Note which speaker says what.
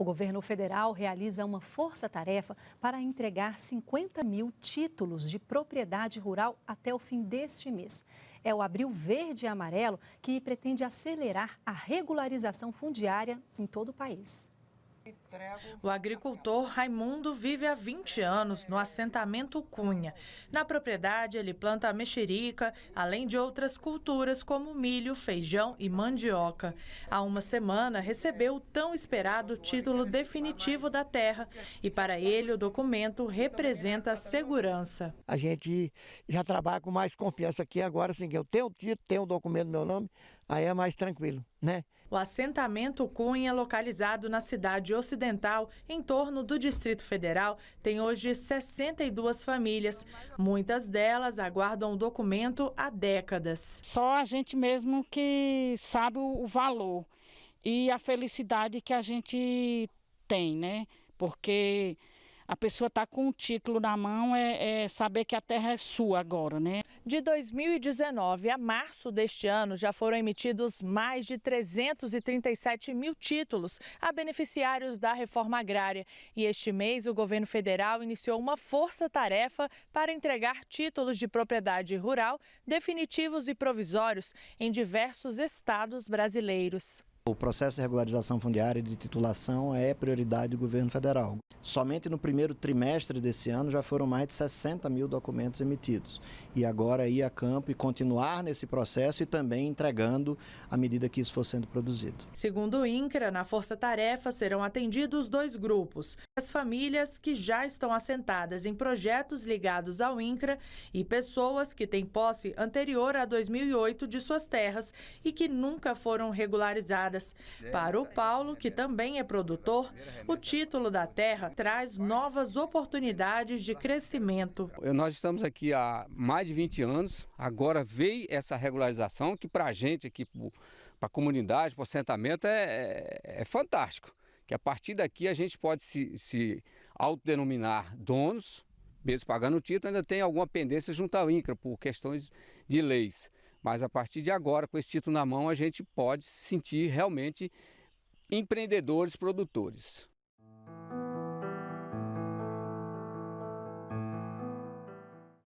Speaker 1: O governo federal realiza uma força-tarefa para entregar 50 mil títulos de propriedade rural até o fim deste mês. É o Abril Verde e Amarelo que pretende acelerar a regularização fundiária em todo o país.
Speaker 2: O agricultor Raimundo vive há 20 anos no assentamento Cunha. Na propriedade, ele planta mexerica, além de outras culturas como milho, feijão e mandioca. Há uma semana, recebeu o tão esperado título definitivo da terra e, para ele, o documento representa segurança.
Speaker 3: A gente já trabalha com mais confiança aqui agora, assim, eu tenho o título, tenho o documento meu nome, aí é mais tranquilo, né?
Speaker 2: O assentamento Cunha, localizado na cidade ocidental, em torno do Distrito Federal, tem hoje 62 famílias. Muitas delas aguardam o documento há décadas.
Speaker 4: Só a gente mesmo que sabe o valor e a felicidade que a gente tem, né? Porque a pessoa está com o título na mão, é, é, saber que a terra é sua agora, né?
Speaker 2: De 2019 a março deste ano, já foram emitidos mais de 337 mil títulos a beneficiários da reforma agrária. E este mês, o governo federal iniciou uma força-tarefa para entregar títulos de propriedade rural definitivos e provisórios em diversos estados brasileiros.
Speaker 5: O processo de regularização fundiária e de titulação é prioridade do governo federal. Somente no primeiro trimestre desse ano já foram mais de 60 mil documentos emitidos. E agora ir a campo e continuar nesse processo e também entregando à medida que isso for sendo produzido.
Speaker 2: Segundo o INCRA, na Força Tarefa serão atendidos dois grupos. As famílias que já estão assentadas em projetos ligados ao INCRA e pessoas que têm posse anterior a 2008 de suas terras e que nunca foram regularizadas para o Paulo, que também é produtor, o título da terra traz novas oportunidades de crescimento.
Speaker 6: Nós estamos aqui há mais de 20 anos, agora veio essa regularização que para a gente aqui, para a comunidade, para o assentamento, é, é, é, fantástico. Que a partir daqui a gente pode se, se autodenominar donos, mesmo pagando o título, ainda tem alguma pendência junto ao INCRA por questões de leis. Mas a partir de agora, com esse título na mão, a gente pode se sentir realmente empreendedores produtores.